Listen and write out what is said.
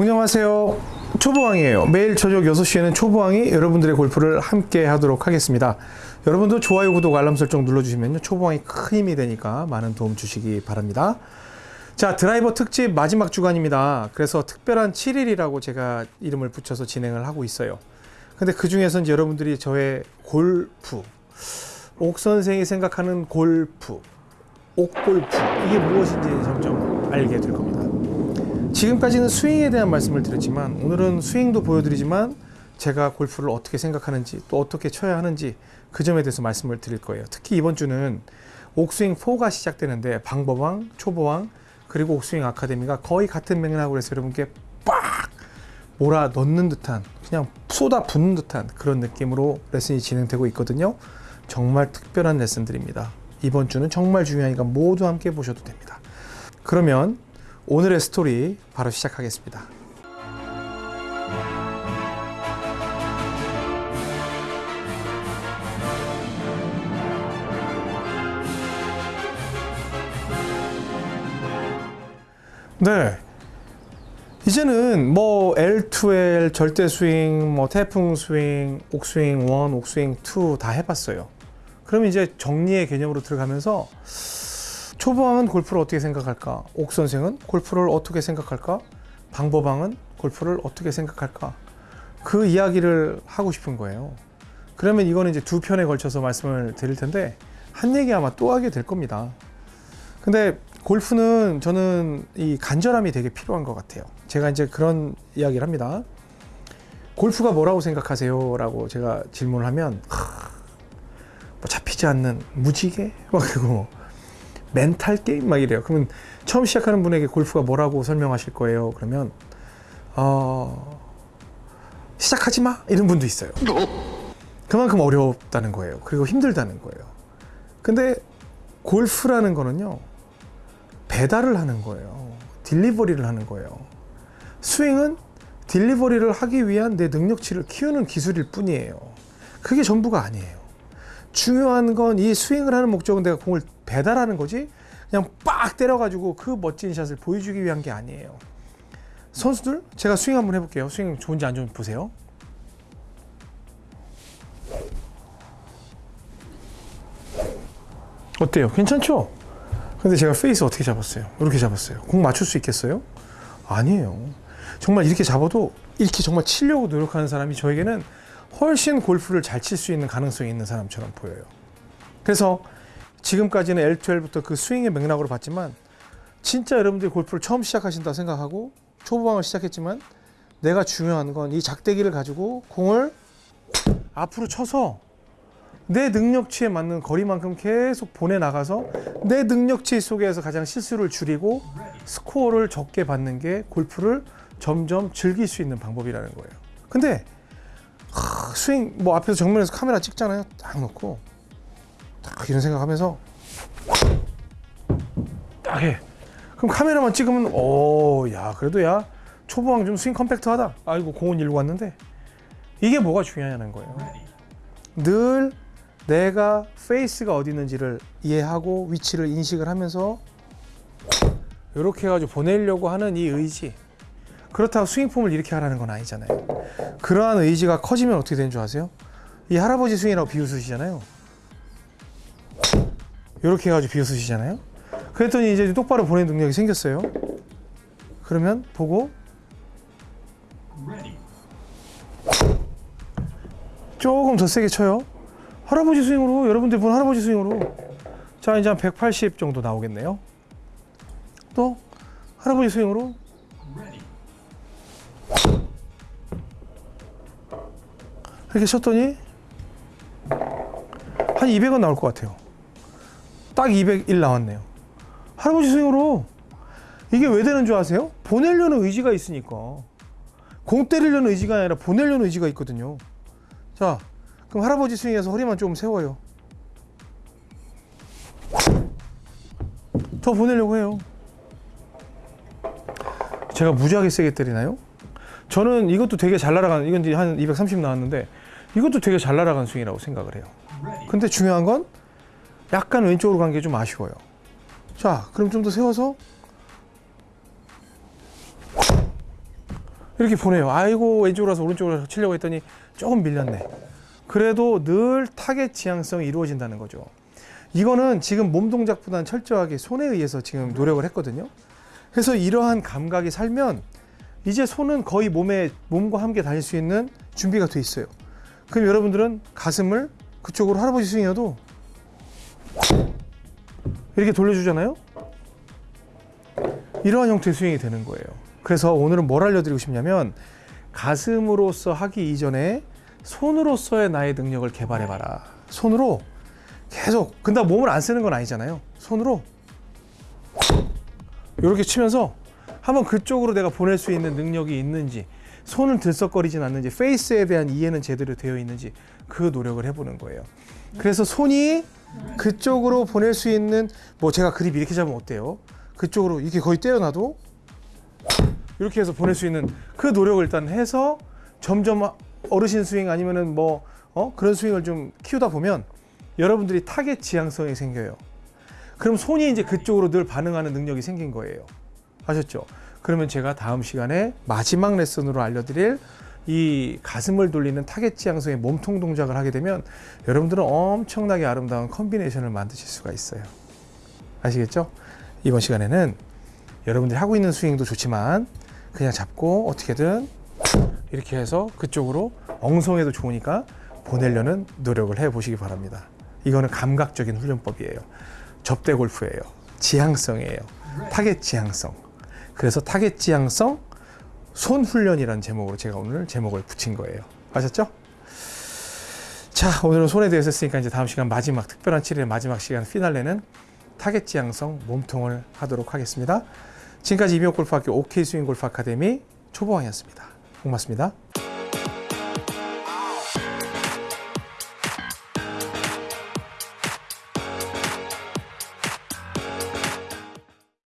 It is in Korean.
안녕하세요. 초보왕이에요. 매일 저녁 6시에는 초보왕이 여러분들의 골프를 함께 하도록 하겠습니다. 여러분도 좋아요, 구독, 알람 설정 눌러주시면 초보왕이 큰 힘이 되니까 많은 도움 주시기 바랍니다. 자, 드라이버 특집 마지막 주간입니다. 그래서 특별한 7일이라고 제가 이름을 붙여서 진행을 하고 있어요. 근데 그 중에서 여러분들이 저의 골프, 옥 선생이 생각하는 골프, 옥골프, 이게 무엇인지 점점 알게 될 겁니다. 지금까지는 스윙에 대한 말씀을 드렸지만 오늘은 스윙도 보여드리지만 제가 골프를 어떻게 생각하는지 또 어떻게 쳐야 하는지 그 점에 대해서 말씀을 드릴 거예요. 특히 이번 주는 옥스윙 4가 시작되는데 방법왕, 초보왕 그리고 옥스윙 아카데미가 거의 같은 맥락으로 해서 여러분께 빡 몰아 넣는 듯한 그냥 쏟아 붓는 듯한 그런 느낌으로 레슨이 진행되고 있거든요. 정말 특별한 레슨들입니다. 이번 주는 정말 중요하니까 모두 함께 보셔도 됩니다. 그러면 오늘의 스토리 바로 시작하겠습니다. 네. 이제는 뭐 L2L, 절대 스윙, 뭐 태풍 스윙, 옥스윙 1, 옥스윙 2 다 해봤어요. 그럼 이제 정리의 개념으로 들어가면서 초보왕은 골프를 어떻게 생각할까? 옥 선생은 골프를 어떻게 생각할까? 방법왕은 골프를 어떻게 생각할까? 그 이야기를 하고 싶은 거예요. 그러면 이거는 이제 두 편에 걸쳐서 말씀을 드릴 텐데 한 얘기 아마 또 하게 될 겁니다. 근데 골프는 저는 이 간절함이 되게 필요한 것 같아요. 제가 이제 그런 이야기를 합니다. 골프가 뭐라고 생각하세요? 라고 제가 질문을 하면 하, 뭐 잡히지 않는 무지개? 막 그리고 멘탈 게임 막 이래요. 그러면 처음 시작하는 분에게 골프가 뭐라고 설명하실 거예요? 그러면 어 시작하지 마 이런 분도 있어요. 그만큼 어렵다는 거예요. 그리고 힘들다는 거예요. 근데 골프라는 거는요 배달을 하는 거예요. 딜리버리를 하는 거예요. 스윙은 딜리버리를 하기 위한 내 능력치를 키우는 기술일 뿐이에요. 그게 전부가 아니에요. 중요한 건 이 스윙을 하는 목적은 내가 공을 배달하는 거지 그냥 빡 때려가지고 그 멋진 샷을 보여주기 위한 게 아니에요. 선수들 제가 스윙 한번 해볼게요. 스윙 좋은지 안 좋은지 보세요. 어때요? 괜찮죠? 근데 제가 페이스 어떻게 잡았어요? 이렇게 잡았어요. 공 맞출 수 있겠어요? 아니에요. 정말 이렇게 잡아도 이렇게 정말 치려고 노력하는 사람이 저에게는 훨씬 골프를 잘 칠 수 있는 가능성이 있는 사람처럼 보여요. 그래서 지금까지는 L to L부터 그 스윙의 맥락으로 봤지만 진짜 여러분들이 골프를 처음 시작하신다 생각하고 초보방을 시작했지만 내가 중요한 건 이 작대기를 가지고 공을 앞으로 쳐서 내 능력치에 맞는 거리만큼 계속 보내나가서 내 능력치 속에서 가장 실수를 줄이고 스코어를 적게 받는 게 골프를 점점 즐길 수 있는 방법이라는 거예요. 근데 하, 스윙 뭐 앞에서 정면에서 카메라 찍잖아요. 딱 놓고 딱 이런 생각하면서 딱 해. 그럼 카메라만 찍으면 오야 그래도 야 초보왕 좀 스윙 compact하다. 아이고 공은 일고 왔는데 이게 뭐가 중요하냐는 거예요. 늘 내가 페이스가 어디 있는지를 이해하고 위치를 인식을 하면서 이렇게 해가지고 보내려고 하는 이 의지 그렇다고 스윙폼을 이렇게 하라는 건 아니잖아요. 그러한 의지가 커지면 어떻게 되는 줄 아세요? 이 할아버지 스윙이라고 비웃으시잖아요. 이렇게 해가지고 비웃으시잖아요. 그랬더니 이제 똑바로 보내는 능력이 생겼어요. 그러면 보고 조금 더 세게 쳐요. 할아버지 스윙으로 여러분들 본 할아버지 스윙으로. 자 이제 한 180 정도 나오겠네요. 또 할아버지 스윙으로 이렇게 쳤더니 한 200은 나올 것 같아요 딱 201 나왔네요 할아버지 스윙으로 이게 왜 되는 줄 아세요? 보내려는 의지가 있으니까 공 때리려는 의지가 아니라 보내려는 의지가 있거든요 자 그럼 할아버지 스윙에서 허리만 좀 세워요. 더 보내려고 해요. 제가 무지하게 세게 때리나요? 저는 이것도 되게 잘 날아가는 이건 이제 한 230 나왔는데 이것도 되게 잘 날아가는 스윙이라고 생각을 해요. 근데 중요한 건 약간 왼쪽으로 간 게 좀 아쉬워요. 자, 그럼 좀 더 세워서 이렇게 보내요. 아이고 왼쪽으로 와서 오른쪽으로 치려고 했더니 조금 밀렸네. 그래도 늘 타겟 지향성이 이루어진다는 거죠. 이거는 지금 몸 동작보다는 철저하게 손에 의해서 지금 노력을 했거든요. 그래서 이러한 감각이 살면 이제 손은 거의 몸에 몸과 함께 다닐 수 있는 준비가 돼 있어요. 그럼 여러분들은 가슴을 그쪽으로 할아버지 스윙이어도 이렇게 돌려주잖아요. 이러한 형태의 스윙이 되는 거예요. 그래서 오늘은 뭘 알려드리고 싶냐면 가슴으로서 하기 이전에 손으로서의 나의 능력을 개발해봐라. 손으로 계속. 근데 몸을 안 쓰는 건 아니잖아요. 손으로 이렇게 치면서 한번 그쪽으로 내가 보낼 수 있는 능력이 있는지 손을 들썩거리진 않는지 페이스에 대한 이해는 제대로 되어 있는지 그 노력을 해보는 거예요. 그래서 손이 그쪽으로 보낼 수 있는 뭐 제가 그립 이렇게 잡으면 어때요? 그쪽으로 이렇게 거의 떼어놔도 이렇게 해서 보낼 수 있는 그 노력을 일단 해서 점점 어르신 스윙 아니면은 뭐 어? 그런 스윙을 좀 키우다 보면 여러분들이 타겟 지향성이 생겨요. 그럼 손이 이제 그쪽으로 늘 반응하는 능력이 생긴 거예요. 아셨죠? 그러면 제가 다음 시간에 마지막 레슨으로 알려드릴 이 가슴을 돌리는 타겟 지향성의 몸통 동작을 하게 되면 여러분들은 엄청나게 아름다운 combination을 만드실 수가 있어요. 아시겠죠? 이번 시간에는 여러분들이 하고 있는 스윙도 좋지만 그냥 잡고 어떻게든 이렇게 해서 그쪽으로 엉성해도 좋으니까 보내려는 노력을 해 보시기 바랍니다. 이거는 감각적인 훈련법이에요. 접대 골프예요. 지향성이에요. 타겟 지향성. 그래서 타겟 지향성 손 훈련이라는 제목으로 제가 오늘 제목을 붙인 거예요. 아셨죠? 자, 오늘은 손에 대해서 했으니까 이제 다음 시간 마지막 특별한 7일의 마지막 시간 피날레는 타겟 지향성 몸통을 하도록 하겠습니다. 지금까지 이병골프학교 OK 스윙 골프 아카데미 초보왕이었습니다. 고맙습니다.